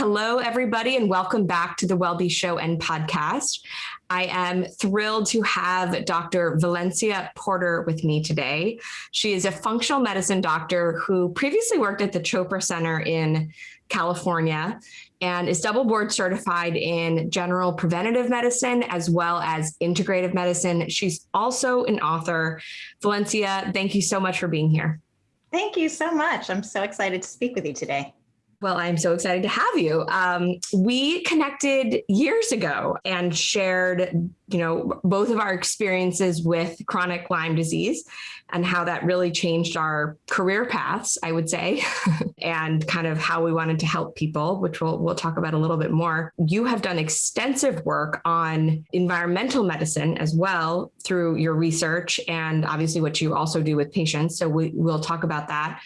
Hello, everybody, and welcome back to the WellBe Show and podcast. I am thrilled to have Dr. Valencia Porter with me today. She is a functional medicine doctor who previously worked at the Chopra Center in California and is double board certified in general preventative medicine as well as integrative medicine. She's also an author. Valencia, thank you so much for being here. Thank you so much. I'm so excited to speak with you today. Well, I'm so excited to have you. Um, we connected years ago and shared, you know, both of our experiences with chronic Lyme disease and how that really changed our career paths, I would say, and kind of how we wanted to help people, which we'll, we'll talk about a little bit more. You have done extensive work on environmental medicine as well through your research and obviously what you also do with patients. So we, we'll talk about that.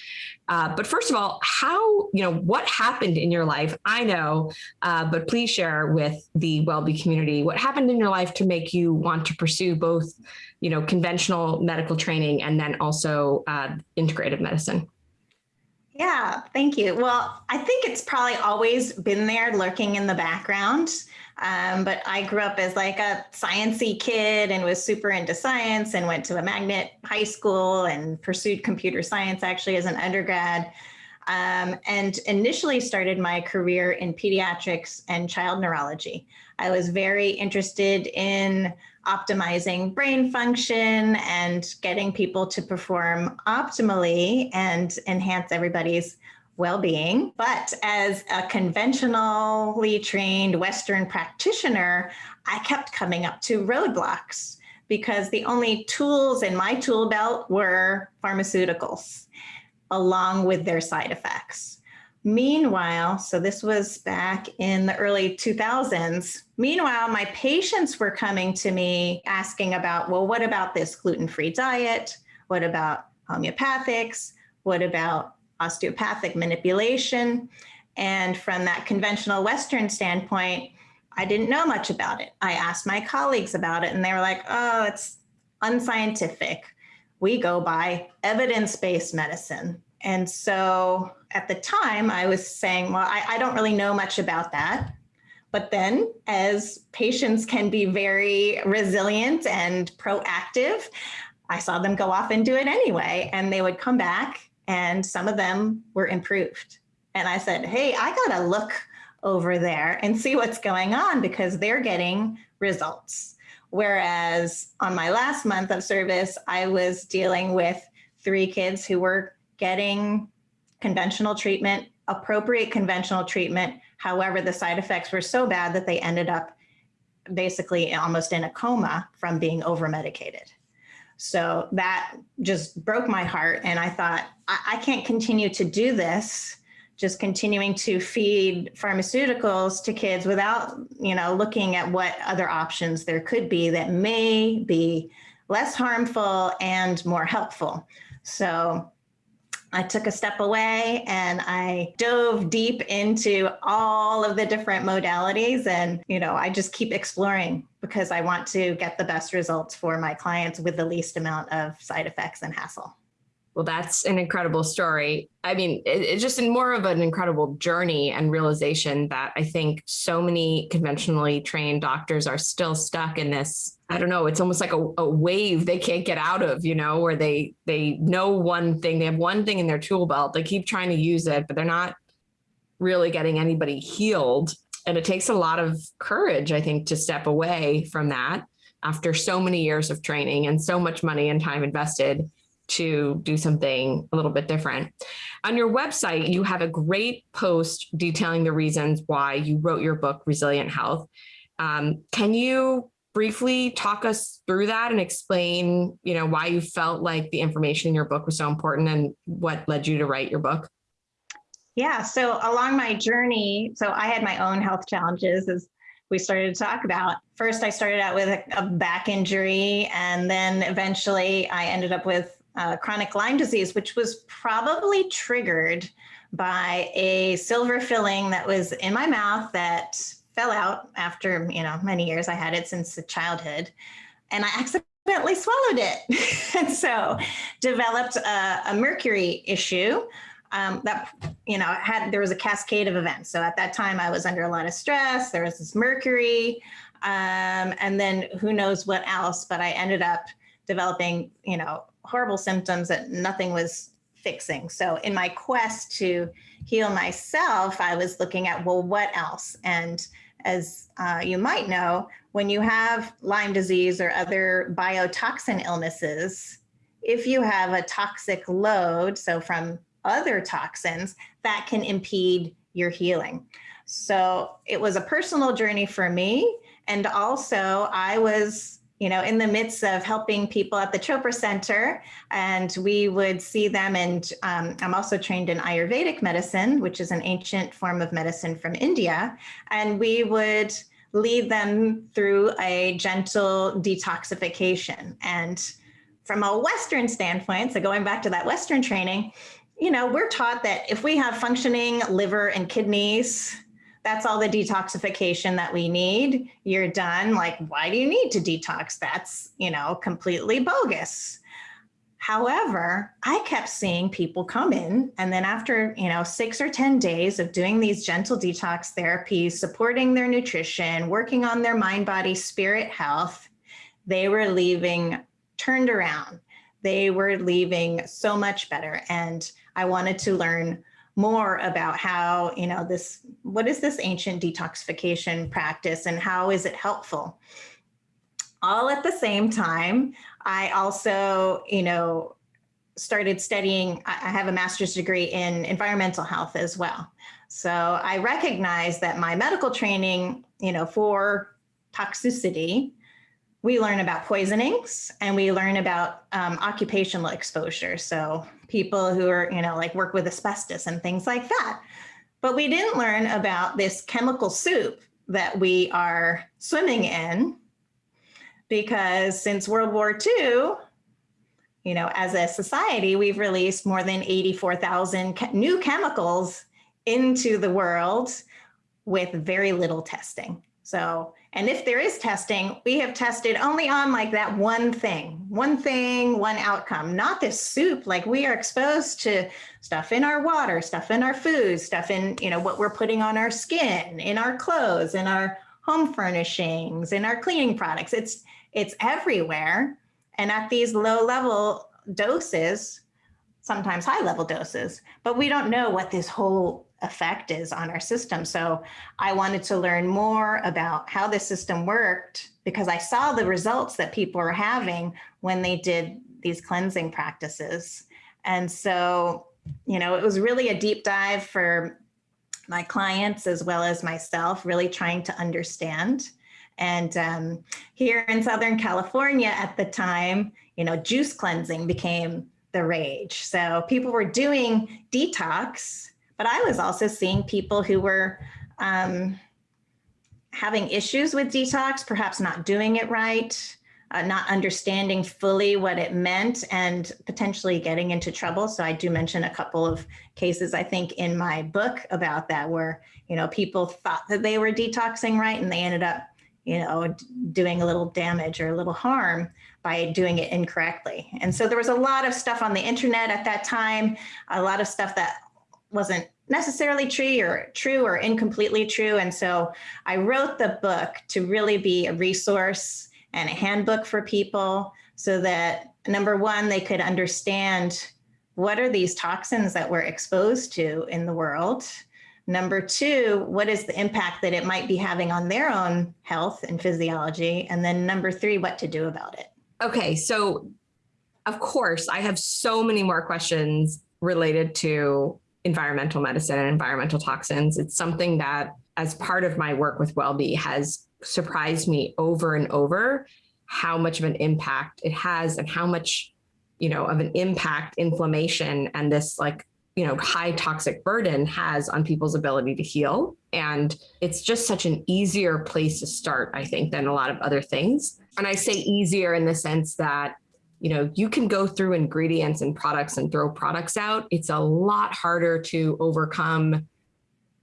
Uh, but first of all, how, you know, what happened in your life? I know, uh, but please share with the WellBe community what happened in your life to make you want to pursue both, you know, conventional medical training and then also uh, integrative medicine. Yeah, thank you. Well, I think it's probably always been there lurking in the background. Um, but I grew up as like a sciency kid and was super into science and went to a magnet high school and pursued computer science actually as an undergrad. Um, and initially started my career in pediatrics and child neurology. I was very interested in optimizing brain function and getting people to perform optimally and enhance everybody's well-being. But as a conventionally trained Western practitioner, I kept coming up to roadblocks because the only tools in my tool belt were pharmaceuticals along with their side effects. Meanwhile, so this was back in the early 2000s. Meanwhile, my patients were coming to me asking about, well, what about this gluten-free diet? What about homeopathics? What about osteopathic manipulation. And from that conventional Western standpoint, I didn't know much about it. I asked my colleagues about it and they were like, oh, it's unscientific. We go by evidence-based medicine. And so at the time I was saying, well, I, I don't really know much about that. But then as patients can be very resilient and proactive, I saw them go off and do it anyway. And they would come back and some of them were improved. And I said, hey, I got to look over there and see what's going on because they're getting results. Whereas on my last month of service, I was dealing with three kids who were getting conventional treatment, appropriate conventional treatment. However, the side effects were so bad that they ended up basically almost in a coma from being over medicated. So that just broke my heart. And I thought, I, I can't continue to do this, just continuing to feed pharmaceuticals to kids without, you know, looking at what other options there could be that may be less harmful and more helpful. So I took a step away and I dove deep into all of the different modalities and, you know, I just keep exploring because I want to get the best results for my clients with the least amount of side effects and hassle. Well, that's an incredible story. I mean, it, it's just more of an incredible journey and realization that I think so many conventionally trained doctors are still stuck in this. I don't know. It's almost like a, a wave they can't get out of, you know, where they they know one thing, they have one thing in their tool belt, they keep trying to use it, but they're not really getting anybody healed. And it takes a lot of courage, I think, to step away from that after so many years of training and so much money and time invested to do something a little bit different. On your website, you have a great post detailing the reasons why you wrote your book, Resilient Health. Um, can you briefly talk us through that and explain, you know, why you felt like the information in your book was so important and what led you to write your book? Yeah, so along my journey, so I had my own health challenges as we started to talk about. First, I started out with a, a back injury, and then eventually I ended up with uh, chronic Lyme disease, which was probably triggered by a silver filling that was in my mouth that fell out after, you know, many years. I had it since childhood and I accidentally swallowed it. and so developed a, a mercury issue um, that you know had there was a cascade of events. So at that time, I was under a lot of stress. There was this mercury, um, and then who knows what else. But I ended up developing you know horrible symptoms that nothing was fixing. So in my quest to heal myself, I was looking at well, what else? And as uh, you might know, when you have Lyme disease or other biotoxin illnesses, if you have a toxic load, so from other toxins, that can impede your healing. So it was a personal journey for me. And also, I was you know, in the midst of helping people at the Chopra Center, and we would see them. And um, I'm also trained in Ayurvedic medicine, which is an ancient form of medicine from India. And we would lead them through a gentle detoxification. And from a Western standpoint, so going back to that Western training, you know, we're taught that if we have functioning liver and kidneys, that's all the detoxification that we need. You're done. Like, why do you need to detox? That's, you know, completely bogus. However, I kept seeing people come in and then after, you know, 6 or 10 days of doing these gentle detox therapies, supporting their nutrition, working on their mind, body, spirit health, they were leaving turned around. They were leaving so much better and I wanted to learn more about how, you know, this, what is this ancient detoxification practice and how is it helpful? All at the same time, I also, you know, started studying, I have a master's degree in environmental health as well. So I recognize that my medical training, you know, for toxicity we learn about poisonings and we learn about um, occupational exposure. So people who are, you know, like work with asbestos and things like that. But we didn't learn about this chemical soup that we are swimming in because since World War II, you know, as a society, we've released more than 84,000 new chemicals into the world with very little testing. So and if there is testing, we have tested only on like that one thing, one thing, one outcome, not this soup. Like we are exposed to stuff in our water, stuff in our food, stuff in, you know, what we're putting on our skin, in our clothes, in our home furnishings, in our cleaning products. It's, it's everywhere. And at these low level doses, sometimes high level doses, but we don't know what this whole effect is on our system. So I wanted to learn more about how the system worked because I saw the results that people were having when they did these cleansing practices. And so, you know, it was really a deep dive for my clients as well as myself, really trying to understand. And um, here in Southern California at the time, you know, juice cleansing became the rage. So people were doing detox but I was also seeing people who were um, having issues with detox, perhaps not doing it right, uh, not understanding fully what it meant and potentially getting into trouble. So I do mention a couple of cases, I think in my book about that, where, you know, people thought that they were detoxing right and they ended up, you know, doing a little damage or a little harm by doing it incorrectly. And so there was a lot of stuff on the internet at that time, a lot of stuff that wasn't necessarily true or true or incompletely true. And so I wrote the book to really be a resource and a handbook for people so that number one, they could understand what are these toxins that we're exposed to in the world? Number two, what is the impact that it might be having on their own health and physiology? And then number three, what to do about it. Okay, so of course, I have so many more questions related to environmental medicine and environmental toxins. It's something that as part of my work with WellBe has surprised me over and over how much of an impact it has and how much, you know, of an impact inflammation and this like, you know, high toxic burden has on people's ability to heal. And it's just such an easier place to start, I think, than a lot of other things. And I say easier in the sense that you know, you can go through ingredients and products and throw products out. It's a lot harder to overcome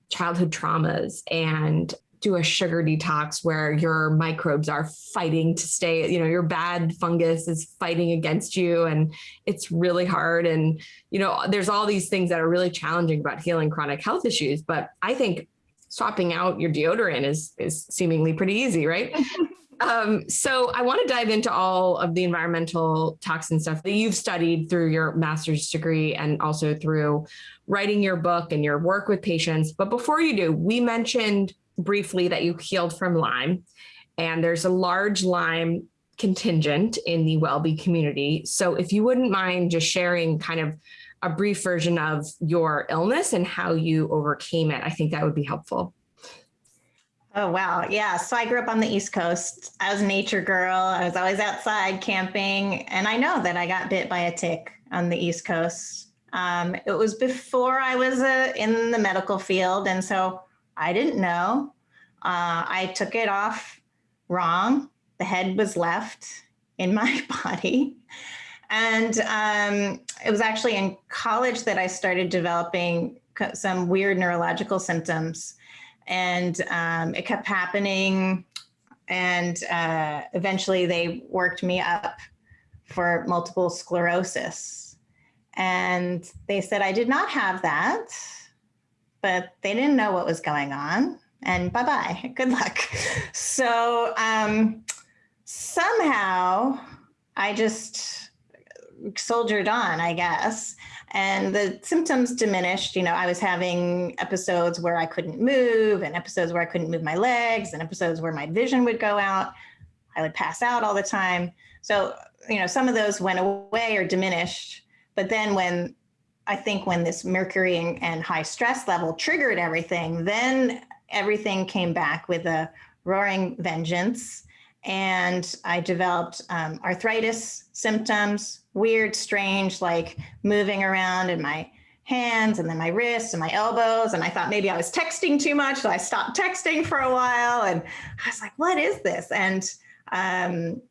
childhood traumas and do a sugar detox where your microbes are fighting to stay, you know, your bad fungus is fighting against you and it's really hard. And, you know, there's all these things that are really challenging about healing chronic health issues. But I think swapping out your deodorant is, is seemingly pretty easy, right? Um, so I want to dive into all of the environmental toxin stuff that you've studied through your master's degree and also through writing your book and your work with patients. But before you do, we mentioned briefly that you healed from Lyme and there's a large Lyme contingent in the WellBe community. So if you wouldn't mind just sharing kind of a brief version of your illness and how you overcame it, I think that would be helpful. Oh, wow. Yeah. So I grew up on the East Coast. I was a nature girl. I was always outside camping. And I know that I got bit by a tick on the East Coast. Um, it was before I was uh, in the medical field. And so I didn't know. Uh, I took it off wrong. The head was left in my body. And um, it was actually in college that I started developing some weird neurological symptoms and um, it kept happening. And uh, eventually they worked me up for multiple sclerosis. And they said I did not have that, but they didn't know what was going on. And bye bye, good luck. So um, somehow I just soldiered on, I guess and the symptoms diminished. You know, I was having episodes where I couldn't move and episodes where I couldn't move my legs and episodes where my vision would go out. I would pass out all the time. So, you know, some of those went away or diminished. But then when I think when this mercury and, and high stress level triggered everything, then everything came back with a roaring vengeance. And I developed um, arthritis symptoms, weird, strange, like moving around in my hands and then my wrists and my elbows. And I thought maybe I was texting too much. So I stopped texting for a while and I was like, what is this? And um,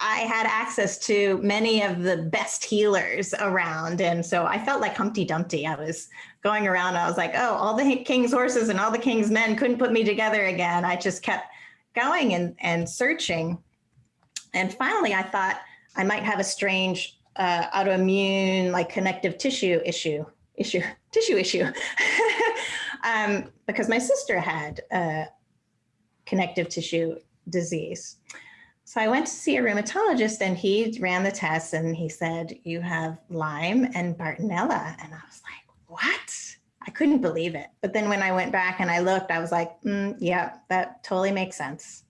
I had access to many of the best healers around. And so I felt like Humpty Dumpty. I was going around. I was like, oh, all the king's horses and all the king's men couldn't put me together again. I just kept going and, and searching. And finally, I thought, I might have a strange uh, autoimmune, like connective tissue issue, issue, tissue issue, um, because my sister had connective tissue disease. So I went to see a rheumatologist and he ran the tests and he said, you have Lyme and Bartonella. And I was like, what? I couldn't believe it. But then when I went back and I looked, I was like, mm, yeah, that totally makes sense.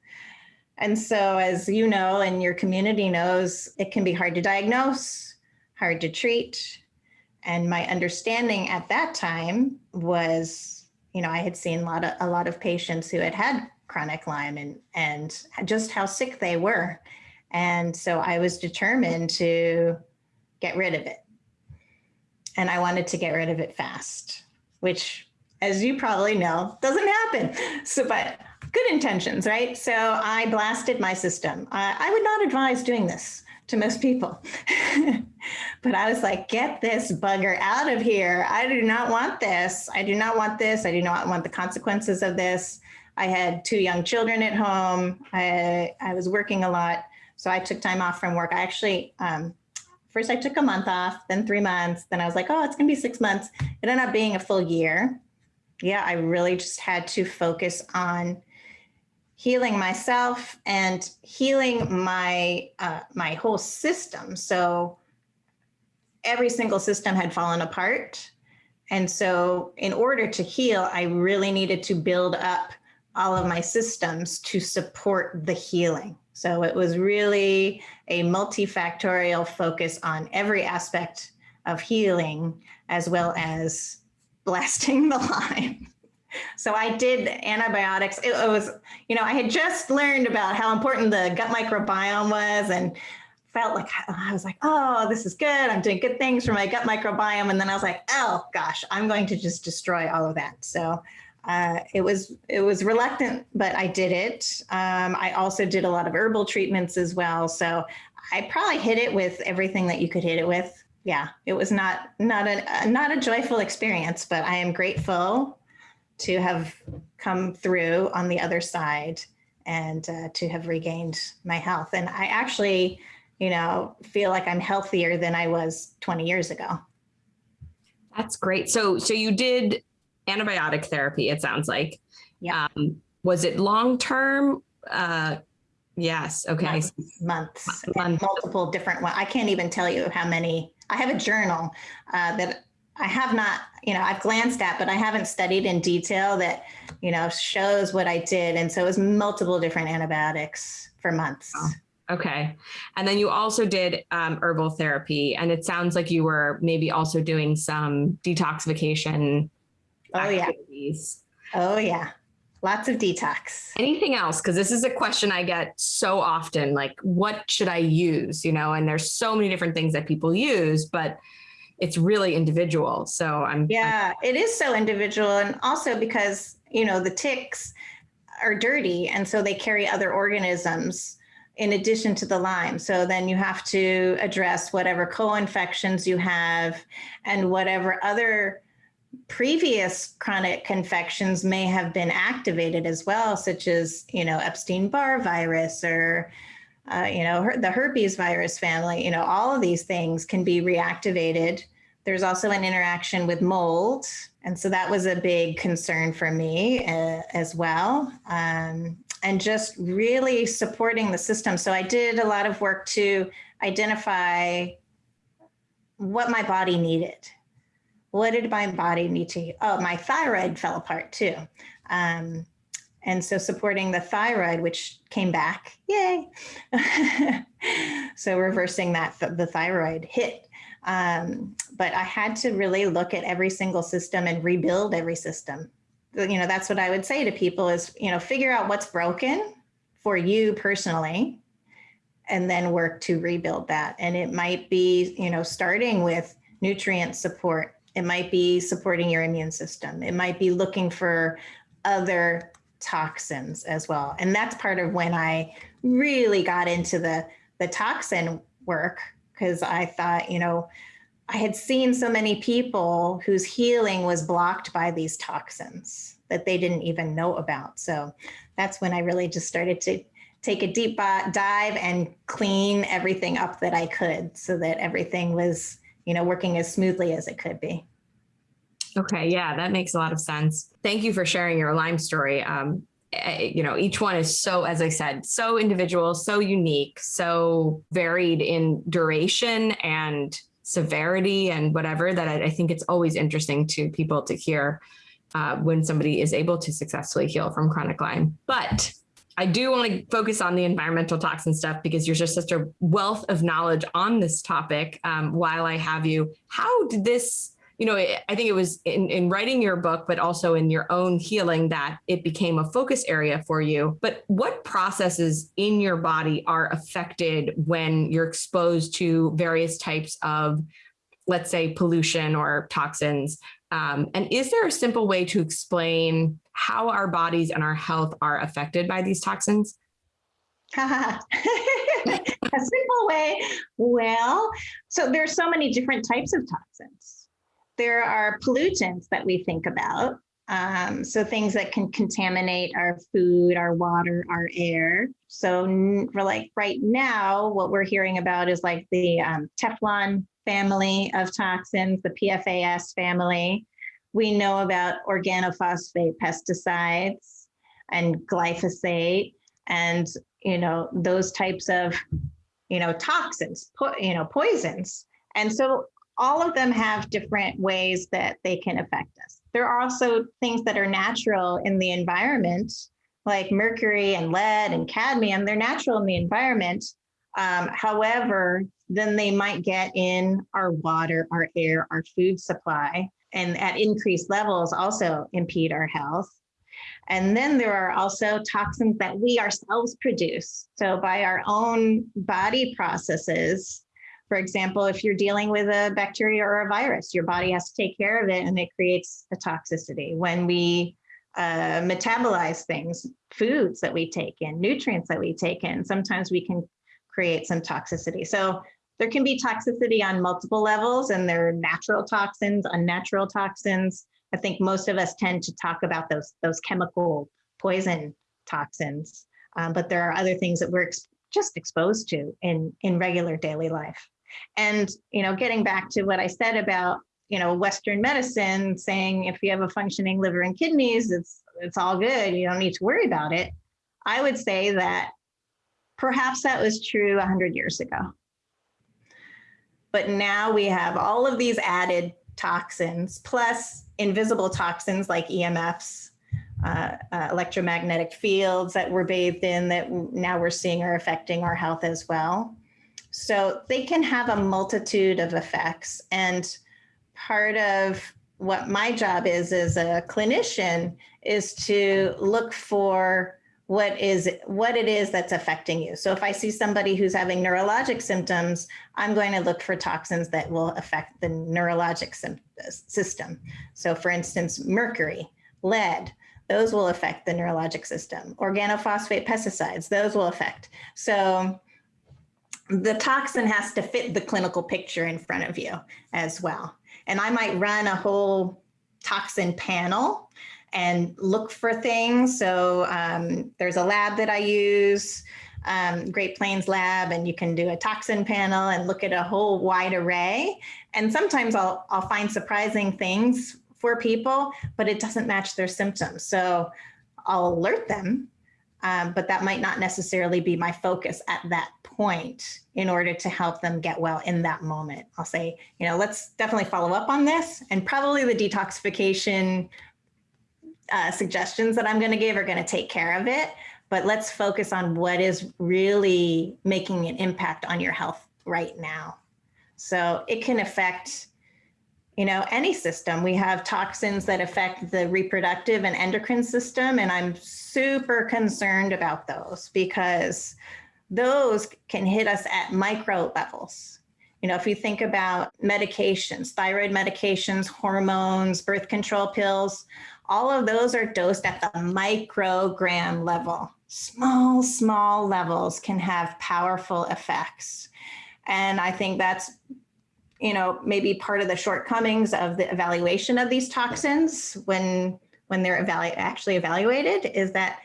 And so as you know, and your community knows, it can be hard to diagnose, hard to treat. And my understanding at that time was, you know, I had seen a lot of, a lot of patients who had had chronic Lyme and, and just how sick they were. And so I was determined to get rid of it. And I wanted to get rid of it fast, which as you probably know, doesn't happen. So, but good intentions, right? So I blasted my system. Uh, I would not advise doing this to most people. but I was like, get this bugger out of here. I do not want this. I do not want this. I do not want the consequences of this. I had two young children at home. I, I was working a lot. So I took time off from work. I actually, um, first I took a month off, then three months. Then I was like, oh, it's gonna be six months. It ended up being a full year. Yeah, I really just had to focus on healing myself and healing my uh, my whole system. So every single system had fallen apart. And so in order to heal, I really needed to build up all of my systems to support the healing. So it was really a multifactorial focus on every aspect of healing, as well as blasting the Lyme. So I did antibiotics. It, was, you know, I had just learned about how important the gut microbiome was and felt like I was like, oh, this is good. I'm doing good things for my gut microbiome. And then I was like, oh gosh, I'm going to just destroy all of that. So uh, it was it was reluctant, but I did it. Um, I also did a lot of herbal treatments as well. So I probably hit it with everything that you could hit it with. Yeah, it was not not a not a joyful experience, but I am grateful to have come through on the other side and uh, to have regained my health. And I actually, you know, feel like I'm healthier than I was 20 years ago. That's great. So, so you did antibiotic therapy. It sounds like. Yeah. Um, was it long term? Uh, yes. Okay. Months, months Months. multiple different ones. I can't even tell you how many. I have a journal uh, that I have not, you know, I've glanced at, but I haven't studied in detail that, you know, shows what I did. And so it was multiple different antibiotics for months. Wow. Okay. And then you also did um, herbal therapy, and it sounds like you were maybe also doing some detoxification Oh, yeah. Oh, yeah. Lots of detox. Anything else? Because this is a question I get so often like, what should I use? You know, and there's so many different things that people use, but it's really individual. So I'm, Yeah, it is so individual. And also because, you know, the ticks are dirty and so they carry other organisms in addition to the Lyme. So then you have to address whatever co-infections you have and whatever other previous chronic infections may have been activated as well, such as, you know, Epstein-Barr virus or, uh, you know, her- the herpes virus family, you know, all of these things can be reactivated. There's also an interaction with mold. And so that was a big concern for me uh, as well. Um, and just really supporting the system. So I did a lot of work to identify what my body needed. What did my body need to? Oh, my thyroid fell apart too. Um, and so supporting the thyroid, which came back, yay. so reversing that, the thyroid hit. Um, but I had to really look at every single system and rebuild every system. You know, that's what I would say to people is, you know, figure out what's broken for you personally, and then work to rebuild that. And it might be, you know, starting with nutrient support. It might be supporting your immune system. It might be looking for other toxins as well. And that's part of when I really got into the the toxin work because I thought, you know, I had seen so many people whose healing was blocked by these toxins that they didn't even know about. So that's when I really just started to take a deep dive and clean everything up that I could so that everything was, you know, working as smoothly as it could be. Okay, yeah, that makes a lot of sense. Thank you for sharing your Lyme story. Um, you know, each one is so, as I said, so individual, so unique, so varied in duration and severity and whatever that I, I think it's always interesting to people to hear uh, when somebody is able to successfully heal from chronic Lyme. But I do want to focus on the environmental toxin stuff because you're just such a wealth of knowledge on this topic. Um, while I have you, how did this you know, I think it was in, in writing your book, but also in your own healing that it became a focus area for you. But what processes in your body are affected when you're exposed to various types of, let's say, pollution or toxins? Um, and is there a simple way to explain how our bodies and our health are affected by these toxins? a simple way. Well, so there's so many different types of toxins there are pollutants that we think about. Um, so things that can contaminate our food, our water, our air. So like right now, what we're hearing about is like the um, Teflon family of toxins, the PFAS family. We know about organophosphate pesticides and glyphosate and, you know, those types of, you know, toxins, you know, poisons. And so all of them have different ways that they can affect us. There are also things that are natural in the environment, like mercury and lead and cadmium. They're natural in the environment. Um, however, then they might get in our water, our air, our food supply, and at increased levels also impede our health. And then there are also toxins that we ourselves produce. So by our own body processes, for example, if you're dealing with a bacteria or a virus, your body has to take care of it and it creates a toxicity. When we uh, metabolize things, foods that we take in, nutrients that we take in, sometimes we can create some toxicity. So there can be toxicity on multiple levels and there are natural toxins, unnatural toxins. I think most of us tend to talk about those, those chemical poison toxins, um, but there are other things that we're ex just exposed to in, in regular daily life. And, you know, getting back to what I said about, you know, Western medicine saying if you have a functioning liver and kidneys, it's, it's all good. You don't need to worry about it. I would say that perhaps that was true 100 years ago. But now we have all of these added toxins plus invisible toxins like EMFs, uh, uh, electromagnetic fields that we're bathed in that now we're seeing are affecting our health as well. So they can have a multitude of effects. And part of what my job is as a clinician is to look for what is what it is that's affecting you. So if I see somebody who's having neurologic symptoms, I'm going to look for toxins that will affect the neurologic system. So for instance, mercury, lead, those will affect the neurologic system. Organophosphate pesticides, those will affect. So the toxin has to fit the clinical picture in front of you as well. And I might run a whole toxin panel and look for things. So um, there's a lab that I use, um, Great Plains Lab, and you can do a toxin panel and look at a whole wide array. And sometimes I'll, I'll find surprising things for people, but it doesn't match their symptoms. So I'll alert them, um, but that might not necessarily be my focus at that point in order to help them get well in that moment. I'll say, you know, let's definitely follow up on this and probably the detoxification uh, suggestions that I'm going to give are going to take care of it. But let's focus on what is really making an impact on your health right now. So it can affect, you know, any system. We have toxins that affect the reproductive and endocrine system, and I'm super concerned about those because those can hit us at micro levels. You know, if you think about medications, thyroid medications, hormones, birth control pills, all of those are dosed at the microgram level. Small, small levels can have powerful effects. And I think that's, you know, maybe part of the shortcomings of the evaluation of these toxins when when they're evalu actually evaluated is that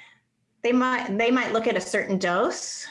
they might they might look at a certain dose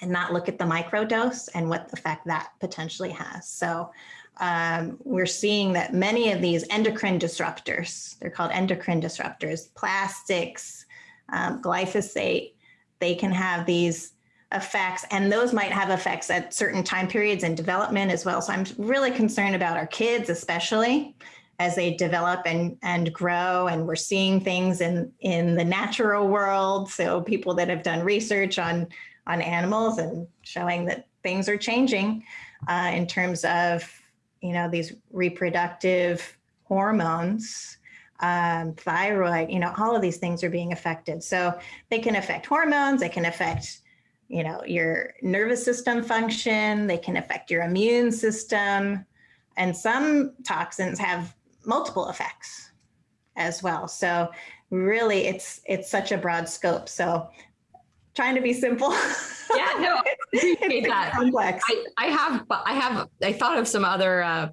and not look at the micro dose and what effect that potentially has. So um, we're seeing that many of these endocrine disruptors, they're called endocrine disruptors, plastics, um, glyphosate, they can have these effects and those might have effects at certain time periods in development as well. So I'm really concerned about our kids, especially as they develop and, and grow and we're seeing things in, in the natural world. So people that have done research on, on animals and showing that things are changing uh, in terms of you know, these reproductive hormones, um, thyroid, you know, all of these things are being affected. So they can affect hormones, they can affect, you know, your nervous system function, they can affect your immune system, and some toxins have multiple effects as well. So really it's it's such a broad scope. So trying to be simple. Yeah, no, I appreciate that. Complex. I, I have, I have, I thought of some other uh,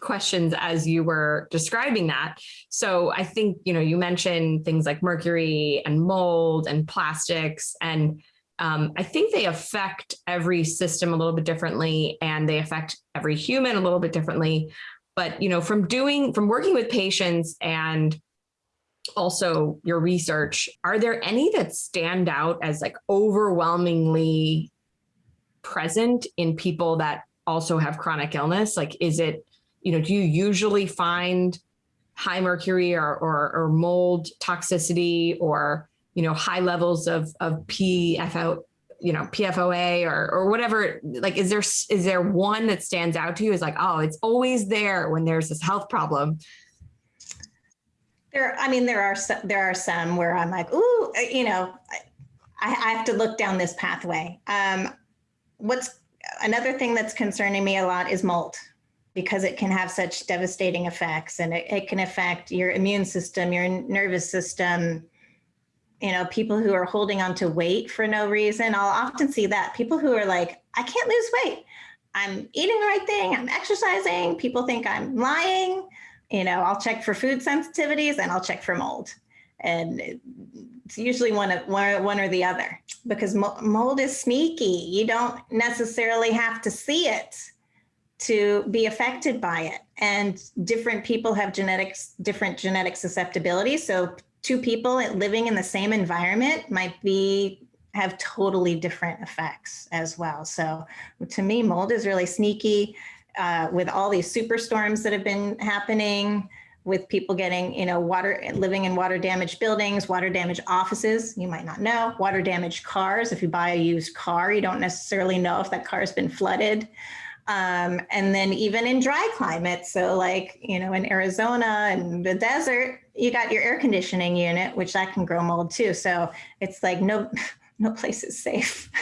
questions as you were describing that. So I think, you know, you mentioned things like mercury and mold and plastics and um, I think they affect every system a little bit differently and they affect every human a little bit differently. But, you know, from doing, from working with patients and also your research, are there any that stand out as like overwhelmingly present in people that also have chronic illness? Like, is it, you know, do you usually find high mercury or, or, or mold toxicity or, you know, high levels of, of PFO, you know, PFOA or, or whatever, like, is there, is there one that stands out to you is like, oh, it's always there when there's this health problem there, I mean, there are some, there are some where I'm like, ooh, uh, you know, I, I have to look down this pathway. Um, what's another thing that's concerning me a lot is mold because it can have such devastating effects and it, it can affect your immune system, your nervous system, you know, people who are holding on to weight for no reason. I'll often see that people who are like, I can't lose weight. I'm eating the right thing. I'm exercising. People think I'm lying you know, I'll check for food sensitivities and I'll check for mold. And it's usually one of one, one or the other because mold is sneaky. You don't necessarily have to see it to be affected by it. And different people have genetics, different genetic susceptibility. So two people living in the same environment might be have totally different effects as well. So to me, mold is really sneaky uh, with all these superstorms that have been happening with people getting, you know, water, living in water damaged buildings, water damaged offices, you might not know, water damaged cars. If you buy a used car, you don't necessarily know if that car has been flooded. Um, and then even in dry climates, so like, you know, in Arizona and the desert, you got your air conditioning unit, which that can grow mold too. So it's like no, no place is safe.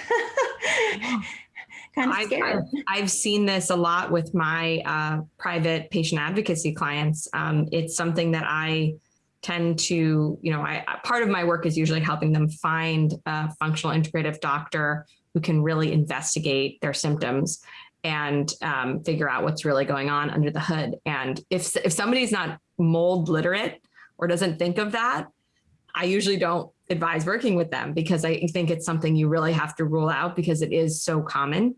kind of I've, I've, I've, seen this a lot with my uh, private patient advocacy clients. Um, it's something that I tend to, you know, I, part of my work is usually helping them find a functional integrative doctor who can really investigate their symptoms and um, figure out what's really going on under the hood. And if, if somebody's not mold literate or doesn't think of that, I usually don't advise working with them because I think it's something you really have to rule out because it is so common.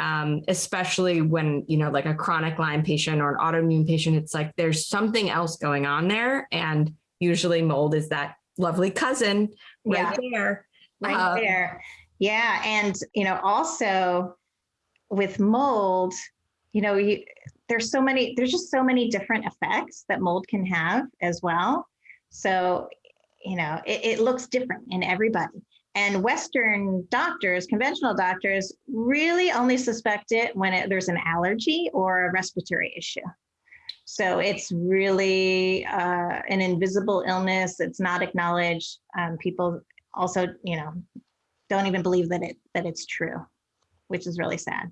Um, especially when, you know, like a chronic Lyme patient or an autoimmune patient, it's like there's something else going on there. And usually mold is that lovely cousin right yeah. there. Right uh, there. Yeah. And, you know, also with mold, you know, you, there's so many, there's just so many different effects that mold can have as well. So you know, it, it looks different in everybody. And Western doctors, conventional doctors, really only suspect it when it, there's an allergy or a respiratory issue. So it's really uh, an invisible illness. It's not acknowledged. Um, people also, you know, don't even believe that it that it's true, which is really sad.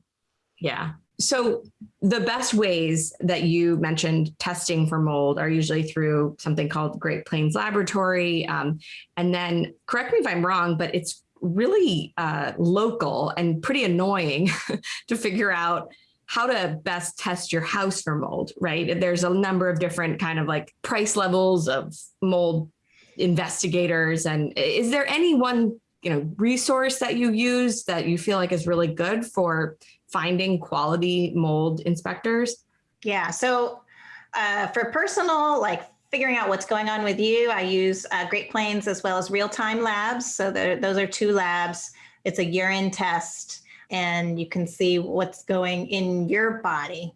Yeah, so the best ways that you mentioned testing for mold are usually through something called Great Plains Laboratory. Um, and then correct me if I'm wrong, but it's really uh, local and pretty annoying to figure out how to best test your house for mold, right? There's a number of different kind of like price levels of mold investigators. And is there any one, you know, resource that you use that you feel like is really good for finding quality mold inspectors? Yeah, so uh, for personal, like figuring out what's going on with you, I use uh, Great Plains as well as real-time labs. So those are two labs. It's a urine test and you can see what's going in your body.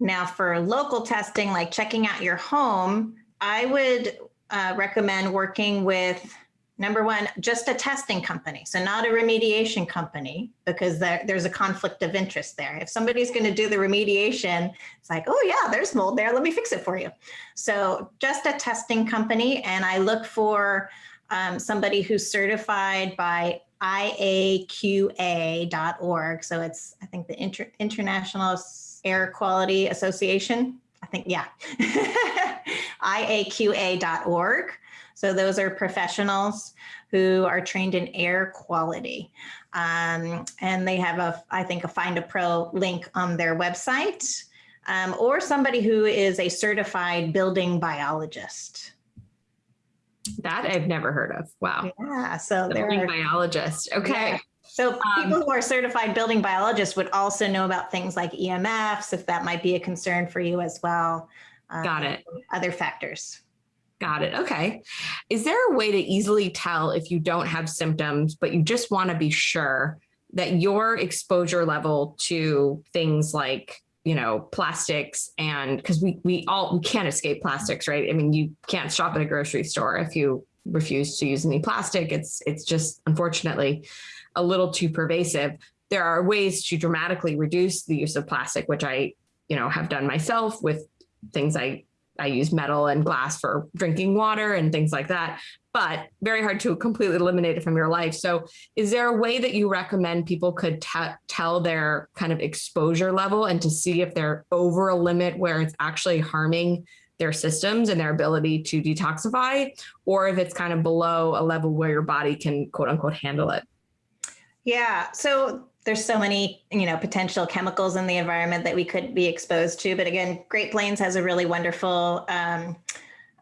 Now for local testing, like checking out your home, I would uh, recommend working with Number one, just a testing company. So not a remediation company because there, there's a conflict of interest there. If somebody's going to do the remediation, it's like, oh yeah, there's mold there. Let me fix it for you. So just a testing company. And I look for um, somebody who's certified by IAQA.org. So it's, I think the Inter International Air Quality Association. I think, yeah, IAQA.org. So those are professionals who are trained in air quality. Um, and they have a, I think, a Find a Pro link on their website, um, or somebody who is a certified building biologist. That I've never heard of. Wow. Yeah. So the they're biologist. Okay. Yeah. So people um, who are certified building biologists would also know about things like EMFs, if that might be a concern for you as well. Um, got it. Other factors. Got it. Okay. Is there a way to easily tell if you don't have symptoms, but you just want to be sure that your exposure level to things like, you know, plastics and because we, we all, we can't escape plastics, right? I mean, you can't shop at a grocery store if you refuse to use any plastic. It's, it's just unfortunately a little too pervasive. There are ways to dramatically reduce the use of plastic, which I, you know, have done myself with things I I use metal and glass for drinking water and things like that, but very hard to completely eliminate it from your life. So is there a way that you recommend people could tell their kind of exposure level and to see if they're over a limit where it's actually harming their systems and their ability to detoxify, or if it's kind of below a level where your body can quote unquote handle it? Yeah, so there's so many, you know, potential chemicals in the environment that we could be exposed to. But again, Great Plains has a really wonderful um,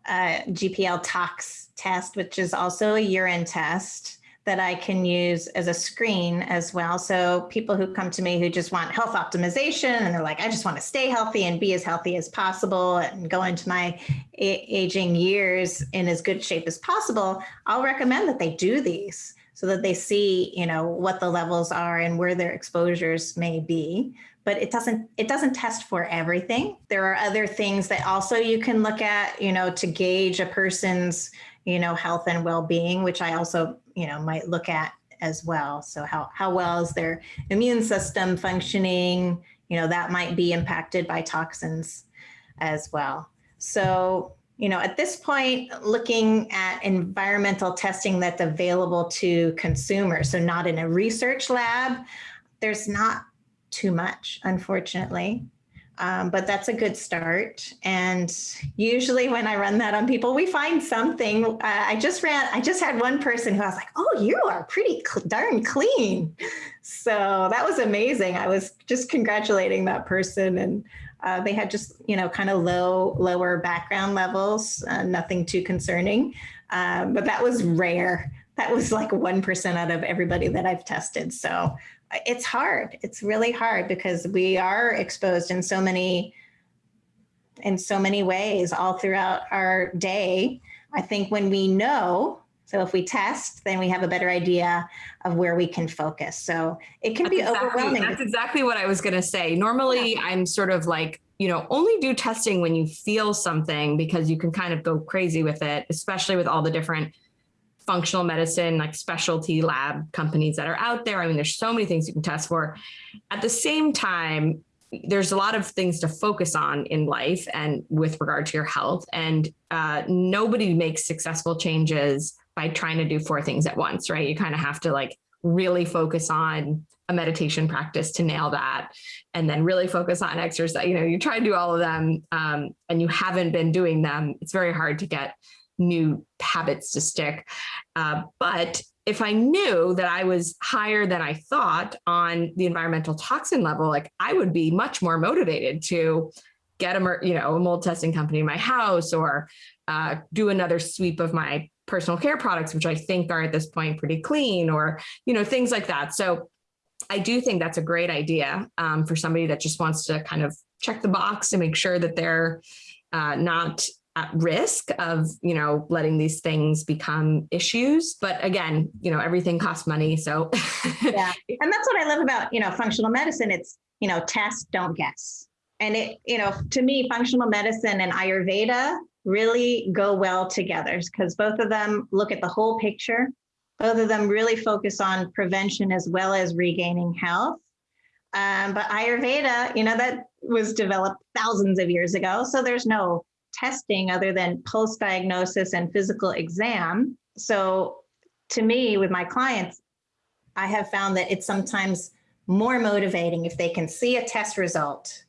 uh, GPL tox test, which is also a urine test that I can use as a screen as well. So people who come to me who just want health optimization and they're like, I just want to stay healthy and be as healthy as possible and go into my aging years in as good shape as possible, I'll recommend that they do these so that they see, you know, what the levels are and where their exposures may be. But it doesn't it doesn't test for everything. There are other things that also you can look at, you know, to gauge a person's, you know, health and well-being, which I also, you know, might look at as well. So how how well is their immune system functioning? You know, that might be impacted by toxins as well. So you know, at this point, looking at environmental testing that's available to consumers, so not in a research lab, there's not too much, unfortunately. Um, but that's a good start. And usually when I run that on people, we find something. Uh, I just ran, I just had one person who I was like, oh, you are pretty darn clean. So that was amazing. I was just congratulating that person and uh, they had just, you know, kind of low, lower background levels, uh, nothing too concerning. Um, but that was rare. That was like 1% out of everybody that I've tested. So uh, it's hard. It's really hard because we are exposed in so many, in so many ways all throughout our day. I think when we know so if we test, then we have a better idea of where we can focus. So it can that's be exactly, overwhelming. That's exactly what I was going to say. Normally, yeah. I'm sort of like, you know, only do testing when you feel something because you can kind of go crazy with it, especially with all the different functional medicine, like specialty lab companies that are out there. I mean, there's so many things you can test for. At the same time, there's a lot of things to focus on in life and with regard to your health. And uh, nobody makes successful changes by trying to do four things at once, right? You kind of have to like really focus on a meditation practice to nail that and then really focus on exercise. You know, you try to do all of them um, and you haven't been doing them. It's very hard to get new habits to stick. Uh, but if I knew that I was higher than I thought on the environmental toxin level, like I would be much more motivated to get a, you know, a mold testing company in my house or uh, do another sweep of my personal care products, which I think are at this point pretty clean or, you know, things like that. So I do think that's a great idea um, for somebody that just wants to kind of check the box to make sure that they're uh, not at risk of, you know, letting these things become issues. But again, you know, everything costs money. So yeah. And that's what I love about, you know, functional medicine. It's, you know, test, don't guess. And it, you know, to me, functional medicine and Ayurveda really go well together because both of them look at the whole picture. Both of them really focus on prevention as well as regaining health. Um, but Ayurveda, you know, that was developed thousands of years ago. So there's no testing other than post diagnosis and physical exam. So to me, with my clients, I have found that it's sometimes more motivating if they can see a test result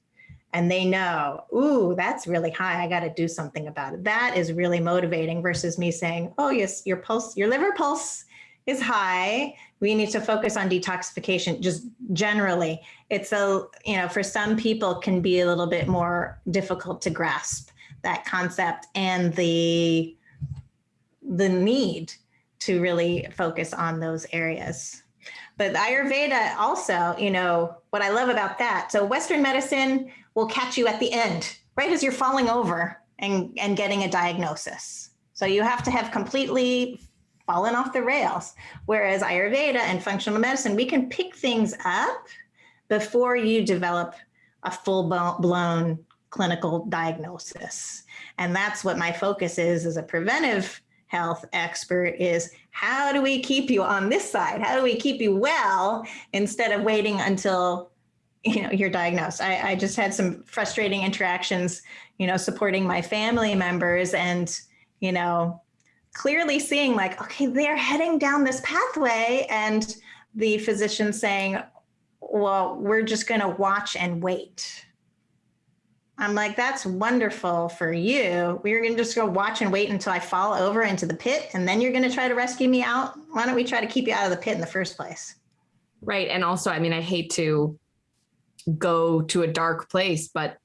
and they know, ooh, that's really high. I got to do something about it. That is really motivating versus me saying, oh, yes, your pulse, your liver pulse is high. We need to focus on detoxification just generally. It's a, you know, for some people can be a little bit more difficult to grasp that concept and the the need to really focus on those areas. But Ayurveda also, you know, what I love about that. So Western medicine, will catch you at the end, right as you're falling over and, and getting a diagnosis. So you have to have completely fallen off the rails. Whereas Ayurveda and functional medicine, we can pick things up before you develop a full blown clinical diagnosis. And that's what my focus is as a preventive health expert is how do we keep you on this side? How do we keep you well instead of waiting until you know, you're diagnosed. I, I just had some frustrating interactions, you know, supporting my family members and, you know, clearly seeing like, okay, they're heading down this pathway and the physician saying, well, we're just going to watch and wait. I'm like, that's wonderful for you. We're going to just go watch and wait until I fall over into the pit and then you're going to try to rescue me out. Why don't we try to keep you out of the pit in the first place? Right. And also, I mean, I hate to go to a dark place, but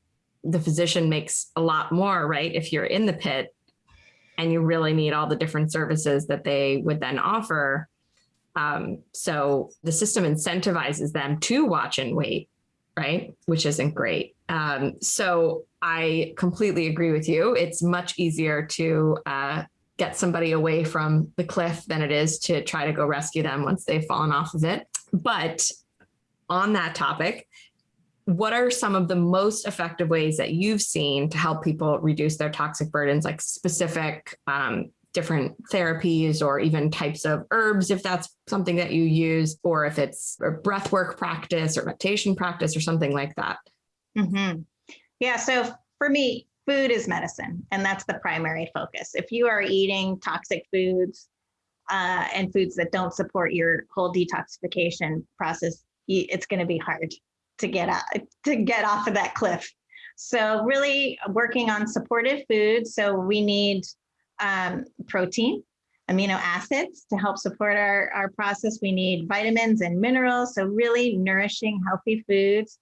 the physician makes a lot more, right? If you're in the pit and you really need all the different services that they would then offer. Um, so the system incentivizes them to watch and wait, right? Which isn't great. Um, so I completely agree with you. It's much easier to uh, get somebody away from the cliff than it is to try to go rescue them once they've fallen off of it. But on that topic, what are some of the most effective ways that you've seen to help people reduce their toxic burdens, like specific um, different therapies or even types of herbs, if that's something that you use, or if it's a breath work practice or meditation practice or something like that? Mm-hmm. Yeah. So for me, food is medicine, and that's the primary focus. If you are eating toxic foods uh, and foods that don't support your whole detoxification process, it's going to be hard to get out, to get off of that cliff. So really working on supportive foods. So we need um, protein, amino acids to help support our, our process. We need vitamins and minerals. So really nourishing healthy foods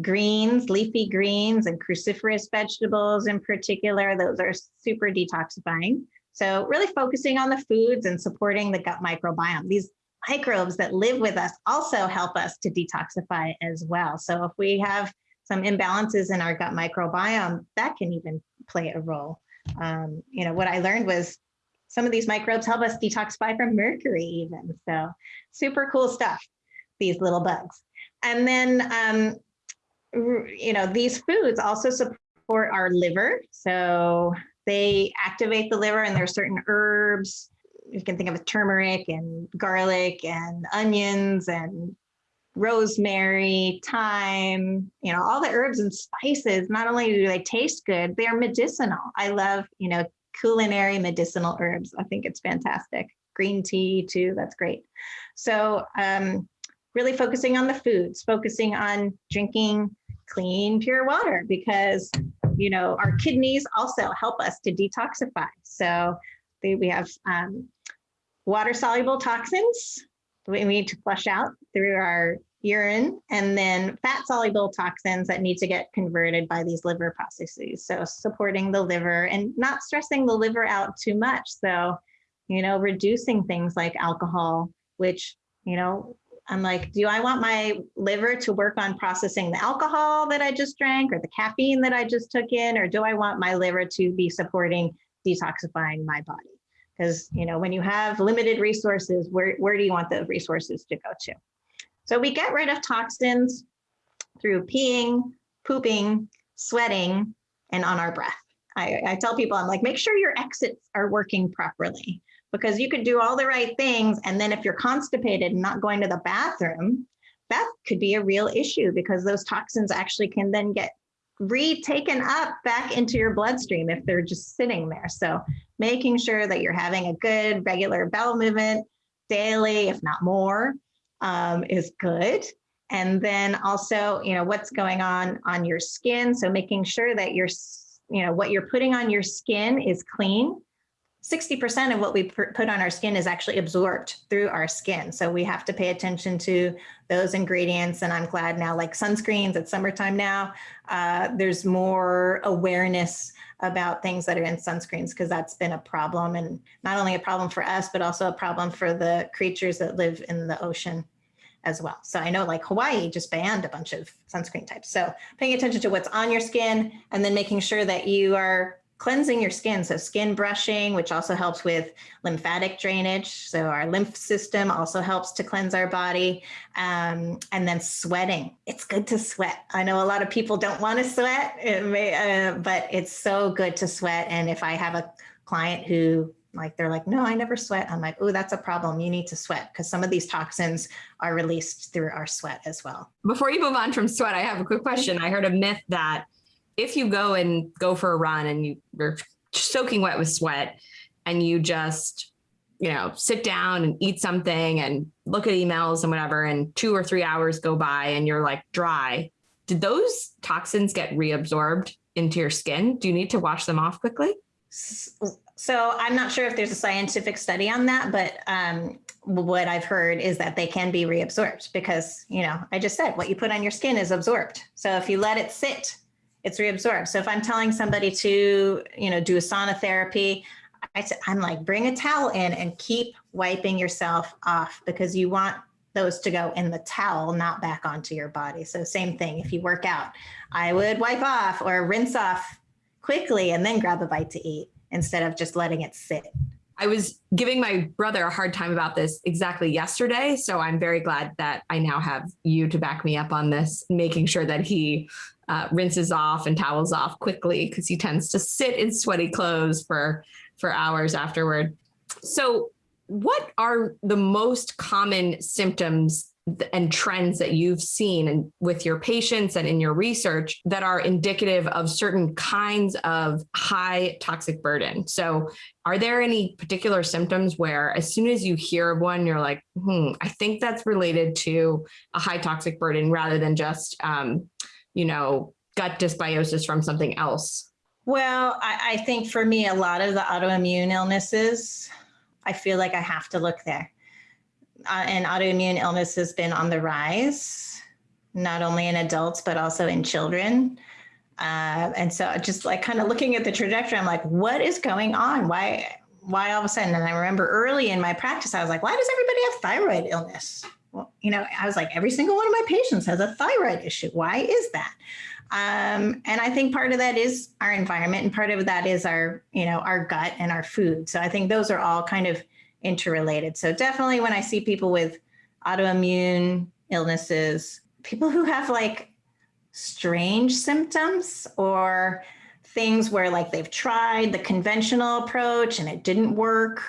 greens, leafy greens, and cruciferous vegetables in particular. Those are super detoxifying. So really focusing on the foods and supporting the gut microbiome. These microbes that live with us also help us to detoxify as well. So if we have some imbalances in our gut microbiome, that can even play a role. Um, you know, what I learned was some of these microbes help us detoxify from mercury even. So super cool stuff, these little bugs. And then um, you know, these foods also support our liver. So they activate the liver and there's certain herbs. You can think of turmeric and garlic and onions and rosemary, thyme, you know, all the herbs and spices. Not only do they taste good, they are medicinal. I love, you know, culinary medicinal herbs. I think it's fantastic. Green tea too, that's great. So um, really focusing on the foods, focusing on drinking clean, pure water because, you know, our kidneys also help us to detoxify. So they, we have um, water soluble toxins we need to flush out through our urine and then fat soluble toxins that need to get converted by these liver processes. So supporting the liver and not stressing the liver out too much. So, you know, reducing things like alcohol, which, you know, I'm like, do I want my liver to work on processing the alcohol that I just drank or the caffeine that I just took in, or do I want my liver to be supporting detoxifying my body? Because you know, when you have limited resources, where, where do you want those resources to go to? So we get rid of toxins through peeing, pooping, sweating, and on our breath. I, I tell people, I'm like, make sure your exits are working properly because you could do all the right things. And then if you're constipated and not going to the bathroom, that could be a real issue because those toxins actually can then get retaken up back into your bloodstream if they're just sitting there. So making sure that you're having a good regular bowel movement daily, if not more, um, is good. And then also, you know, what's going on on your skin. So making sure that you're, you know, what you're putting on your skin is clean 60% of what we put on our skin is actually absorbed through our skin. So we have to pay attention to those ingredients. And I'm glad now, like sunscreens, it's summertime now, uh, there's more awareness about things that are in sunscreens because that's been a problem and not only a problem for us, but also a problem for the creatures that live in the ocean as well. So I know like Hawaii just banned a bunch of sunscreen types. So paying attention to what's on your skin and then making sure that you are cleansing your skin. So skin brushing, which also helps with lymphatic drainage. So our lymph system also helps to cleanse our body. Um, and then sweating. It's good to sweat. I know a lot of people don't want to sweat, it may, uh, but it's so good to sweat. And if I have a client who like they're like, no, I never sweat. I'm like, oh, that's a problem. You need to sweat because some of these toxins are released through our sweat as well. Before you move on from sweat, I have a quick question. I heard a myth that if you go and go for a run and you, you're soaking wet with sweat and you just you know sit down and eat something and look at emails and whatever and two or three hours go by and you're like dry did those toxins get reabsorbed into your skin do you need to wash them off quickly So I'm not sure if there's a scientific study on that, but um, what I've heard is that they can be reabsorbed because, you know, I just said what you put on your skin is absorbed. So if you let it sit, it's reabsorbed. So if I'm telling somebody to, you know, do a sauna therapy, I, I'm like, bring a towel in and keep wiping yourself off because you want those to go in the towel, not back onto your body. So same thing, if you work out, I would wipe off or rinse off quickly and then grab a bite to eat instead of just letting it sit. I was giving my brother a hard time about this exactly yesterday. So I'm very glad that I now have you to back me up on this, making sure that he uh, rinses off and towels off quickly because he tends to sit in sweaty clothes for for hours afterward. So what are the most common symptoms and trends that you've seen and with your patients and in your research that are indicative of certain kinds of high toxic burden. So are there any particular symptoms where as soon as you hear of one, you're like, hmm, I think that's related to a high toxic burden rather than just, um, you know, gut dysbiosis from something else? Well, I, I think for me, a lot of the autoimmune illnesses, I feel like I have to look there uh, and autoimmune illness has been on the rise, not only in adults, but also in children. Uh, and so just like kind of looking at the trajectory, I'm like, what is going on? Why, why all of a sudden? And I remember early in my practice, I was like, why does everybody have thyroid illness? Well, you know, I was like, every single one of my patients has a thyroid issue. Why is that? Um, and I think part of that is our environment and part of that is our, you know, our gut and our food. So I think those are all kind of interrelated. So definitely when I see people with autoimmune illnesses, people who have like strange symptoms or things where like they've tried the conventional approach and it didn't work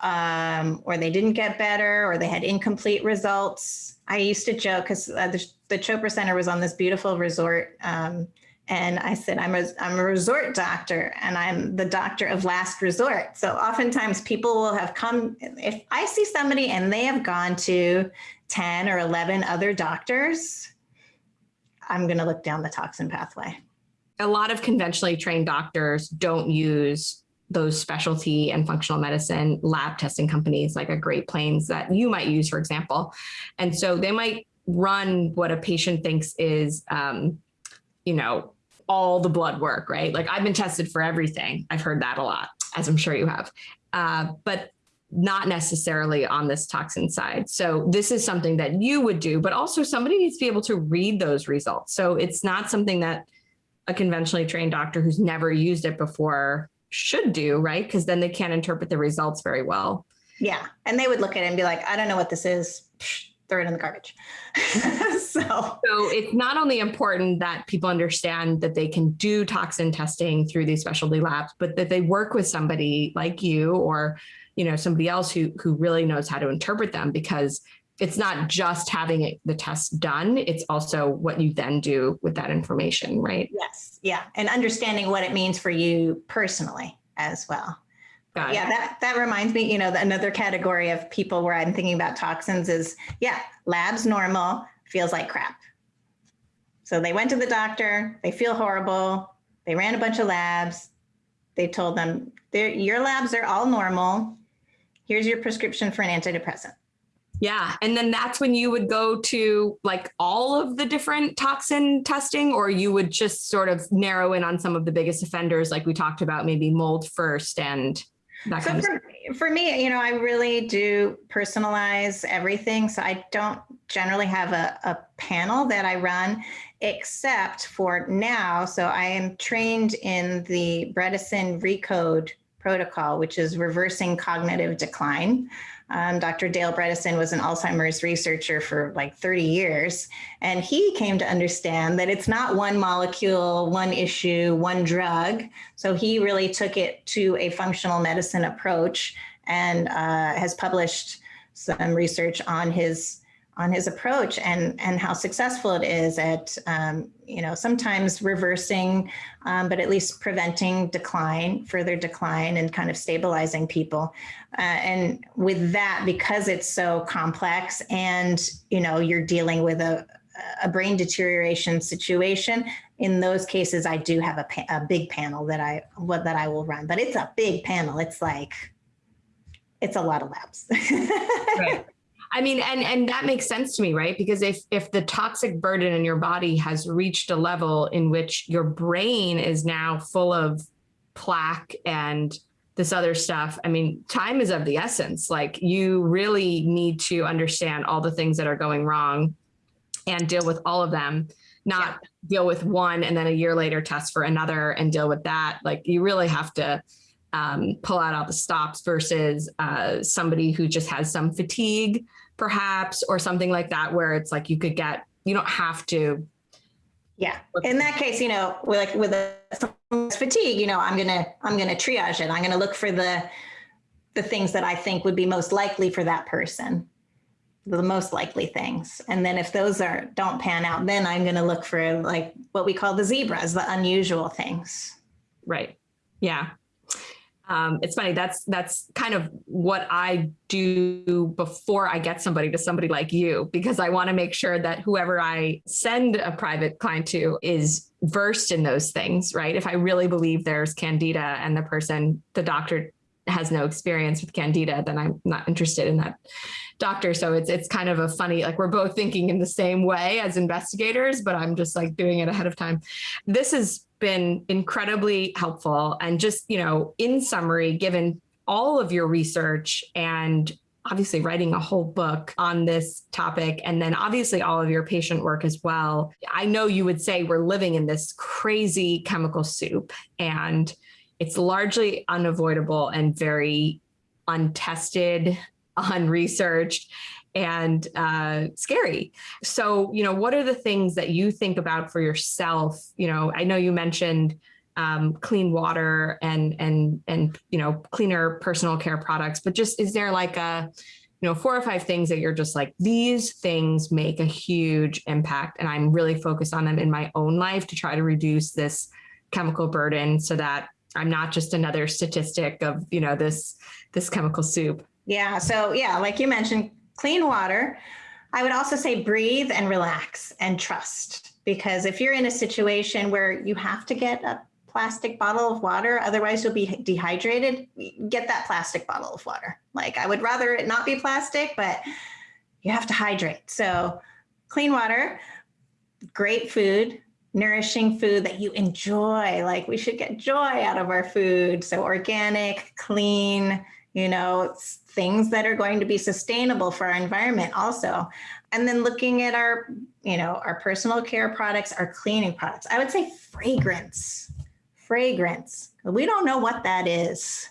um, or they didn't get better or they had incomplete results. I used to joke because uh, the, the Chopra Center was on this beautiful resort um, and I said, I'm a, I'm a resort doctor and I'm the doctor of last resort. So oftentimes people will have come, if I see somebody and they have gone to 10 or 11 other doctors, I'm going to look down the toxin pathway. A lot of conventionally trained doctors don't use those specialty and functional medicine lab testing companies like a Great Plains that you might use, for example. And so they might run what a patient thinks is um, you know, all the blood work, right? Like I've been tested for everything. I've heard that a lot, as I'm sure you have, uh, but not necessarily on this toxin side. So this is something that you would do, but also somebody needs to be able to read those results. So it's not something that a conventionally trained doctor who's never used it before should do, right? Because then they can't interpret the results very well. Yeah. And they would look at it and be like, I don't know what this is. Throw it in the garbage. so. so it's not only important that people understand that they can do toxin testing through these specialty labs, but that they work with somebody like you or you know somebody else who who really knows how to interpret them because it's not just having it, the test done, it's also what you then do with that information, right? Yes. Yeah. And understanding what it means for you personally as well. Got yeah, it. that that reminds me, you know, another category of people where I'm thinking about toxins is, yeah, labs normal, feels like crap. So they went to the doctor, they feel horrible, they ran a bunch of labs, they told them, your labs are all normal, here's your prescription for an antidepressant. Yeah. And then that's when you would go to like all of the different toxin testing, or you would just sort of narrow in on some of the biggest offenders, like we talked about, maybe mold first and so for, for me, you know, I really do personalize everything. So I don't generally have a, a panel that I run except for now. So I am trained in the Bredesen Recode protocol, which is reversing cognitive decline. Um, Dr. Dale Bredesen was an Alzheimer's researcher for like 30 years, and he came to understand that it's not one molecule, one issue, one drug. So he really took it to a functional medicine approach and uh, has published some research on his on his approach and and how successful it is at um, you know sometimes reversing um, but at least preventing decline further decline and kind of stabilizing people uh, and with that because it's so complex and you know you're dealing with a a brain deterioration situation, in those cases, I do have a, a big panel that I what that I will run. But it's a big panel. It's like it's a lot of labs. right. I mean, and and that makes sense to me, right? Because if if the toxic burden in your body has reached a level in which your brain is now full of plaque and this other stuff, I mean, time is of the essence. Like you really need to understand all the things that are going wrong and deal with all of them, not yeah. deal with one and then a year later test for another and deal with that. Like you really have to um, pull out all the stops versus uh, somebody who just has some fatigue, perhaps, or something like that, where it's like you could get, you don't have to. Yeah. In that case, you know, with like with a fatigue, you know, I'm gonna I'm gonna triage it. I'm gonna look for the the things that I think would be most likely for that person the most likely things and then if those are don't pan out then i'm going to look for like what we call the zebras the unusual things right yeah um, it's funny that's that's kind of what i do before i get somebody to somebody like you because i want to make sure that whoever i send a private client to is versed in those things right? If i really believe there's candida and the person the doctor has no experience with candida then i'm not interested in that doctor. So it's it's kind of a funny like we're both thinking in the same way as investigators but i'm just like doing it ahead of time. This has been incredibly helpful. And just, you know, in summary, given all of your research and obviously writing a whole book on this topic and then obviously all of your patient work as well. I know you would say we're living in this crazy chemical soup and it's largely unavoidable and very untested, unresearched and uh, scary. So, you know, what are the things that you think about for yourself? You know, I know you mentioned um, clean water and and and you know cleaner personal care products, but just is there like a you know four or five things that you're just like these things make a huge impact, and I'm really focused on them in my own life to try to reduce this chemical burden so that I'm not just another statistic of you know this this chemical soup. Yeah. So yeah, like you mentioned, clean water. I would also say breathe and relax and trust. Because if you're in a situation where you have to get a plastic bottle of water, otherwise you'll be dehydrated, get that plastic bottle of water. Like I would rather it not be plastic, but you have to hydrate. So clean water, great food, nourishing food that you enjoy. Like we should get joy out of our food. So organic, clean, you know, things that are going to be sustainable for our environment also. And then looking at our, you know, our personal care products, our cleaning products. I would say fragrance, fragrance. We don't know what that is.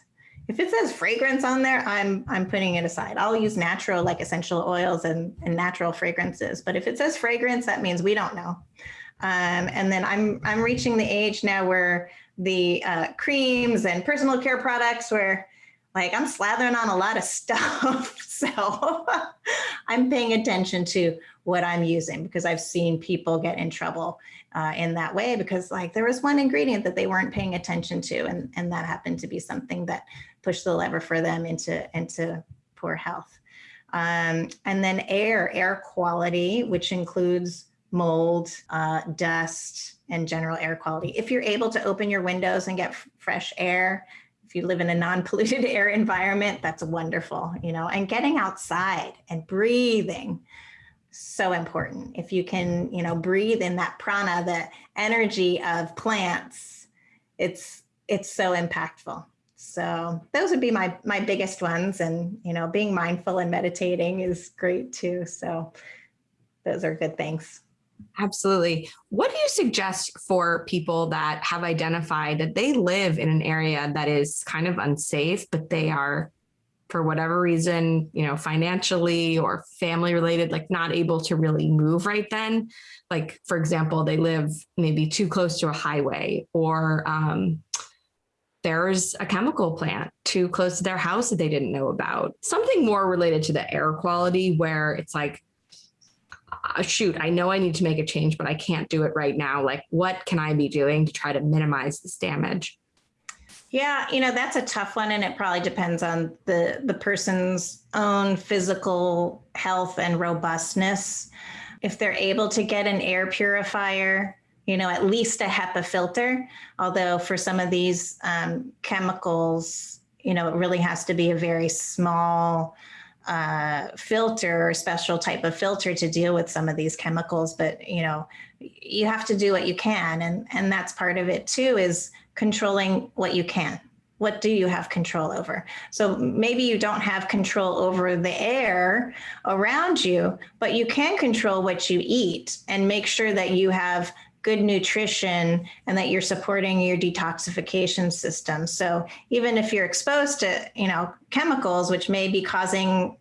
If it says fragrance on there, I'm I'm putting it aside. I'll use natural like essential oils and, and natural fragrances. But if it says fragrance, that means we don't know. Um, and then I'm I'm reaching the age now where the uh, creams and personal care products where like I'm slathering on a lot of stuff. so I'm paying attention to what I'm using because I've seen people get in trouble uh, in that way because like there was one ingredient that they weren't paying attention to and, and that happened to be something that pushed the lever for them into, into poor health. Um, and then air, air quality, which includes mold, uh, dust, and general air quality. If you're able to open your windows and get fresh air, if you live in a non-polluted air environment, that's wonderful, you know, and getting outside and breathing, so important. If you can, you know, breathe in that prana, the energy of plants, it's it's so impactful. So those would be my my biggest ones. And you know, being mindful and meditating is great too. So those are good things. Absolutely. What do you suggest for people that have identified that they live in an area that is kind of unsafe, but they are, for whatever reason, you know, financially or family related, like not able to really move right then? Like, for example, they live maybe too close to a highway or, um, there's a chemical plant too close to their house that they didn't know about. Something more related to the air quality where it's like uh, shoot, I know I need to make a change, but I can't do it right now. Like, what can I be doing to try to minimize this damage? Yeah, you know, that's a tough one and it probably depends on the the person's own physical health and robustness if they're able to get an air purifier, you know, at least a HEPA filter. Although for some of these um, chemicals, you know, it really has to be a very small uh, filter special type of filter to deal with some of these chemicals. But, you know, you have to do what you can. And, and that's part of it too, is controlling what you can. What do you have control over? So maybe you don't have control over the air around you, but you can control what you eat and make sure that you have good nutrition and that you're supporting your detoxification system. So even if you're exposed to, you know, chemicals, which may be causing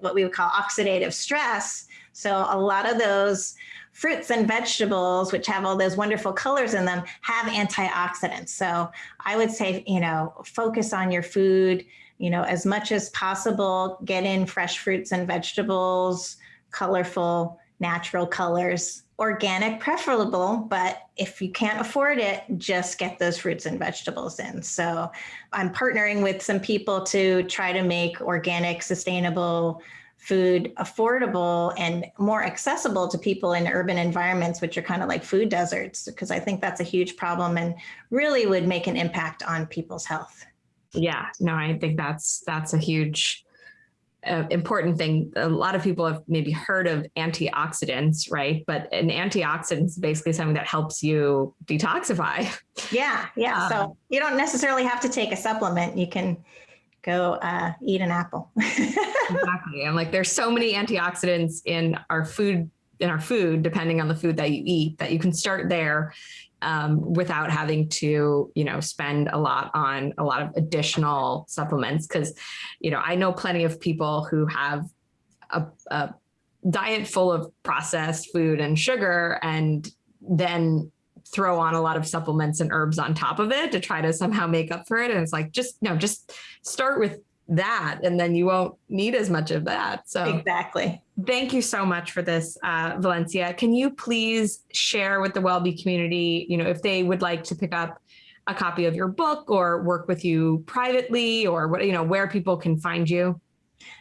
what we would call oxidative stress. So a lot of those fruits and vegetables, which have all those wonderful colors in them, have antioxidants. So I would say, you know, focus on your food, you know, as much as possible, get in fresh fruits and vegetables, colorful, natural colors, organic preferable, but if you can't afford it, just get those fruits and vegetables in. So I'm partnering with some people to try to make organic, sustainable food affordable and more accessible to people in urban environments, which are kind of like food deserts, because I think that's a huge problem and really would make an impact on people's health. Yeah, no, I think that's that's a huge uh, important thing. A lot of people have maybe heard of antioxidants, right? But an antioxidant is basically something that helps you detoxify. Yeah, yeah. Um, so you don't necessarily have to take a supplement. You can go uh, eat an apple. exactly. And like there's so many antioxidants in our food in our food, depending on the food that you eat, that you can start there um, without having to, you know, spend a lot on a lot of additional supplements. Cause, you know, I know plenty of people who have a, a diet full of processed food and sugar and then throw on a lot of supplements and herbs on top of it to try to somehow make up for it. And it's like, just no, just start with that and then you won't need as much of that. So exactly. Thank you so much for this, uh, Valencia. Can you please share with the WellBe community, you know, if they would like to pick up a copy of your book or work with you privately or what, you know, where people can find you?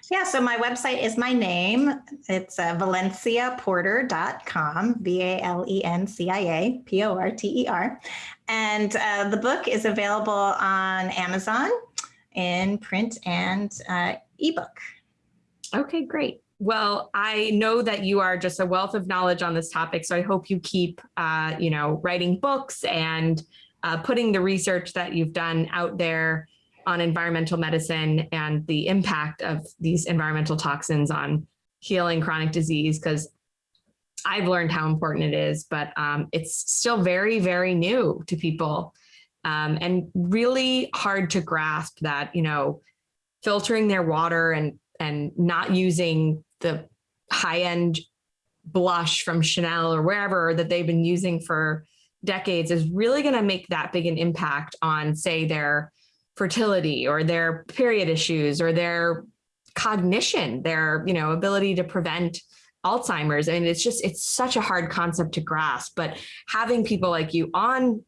Yeah, so my website is my name. It's uh, valenciaporter.com, V-A-L-E-N-C-I-A, P-O-R-T-E-R. And uh, the book is available on Amazon in print and uh, ebook. Okay, great. Well, I know that you are just a wealth of knowledge on this topic, so I hope you keep, uh, you know, writing books and uh, putting the research that you've done out there on environmental medicine and the impact of these environmental toxins on healing chronic disease, because I've learned how important it is, but um, it's still very, very new to people um, and really hard to grasp that, you know, filtering their water and and not using the high-end blush from Chanel or wherever that they've been using for decades is really going to make that big an impact on say their fertility or their period issues or their cognition, their, you know, ability to prevent Alzheimer's. And it's just, it's such a hard concept to grasp, but having people like you on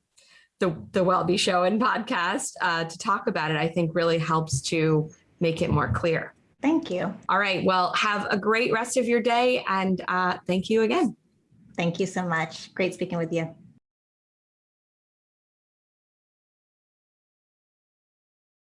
the, the WellBe show and podcast uh, to talk about it, I think really helps to make it more clear. Thank you. All right. Well, have a great rest of your day. And uh, thank you again. Thank you so much. Great speaking with you.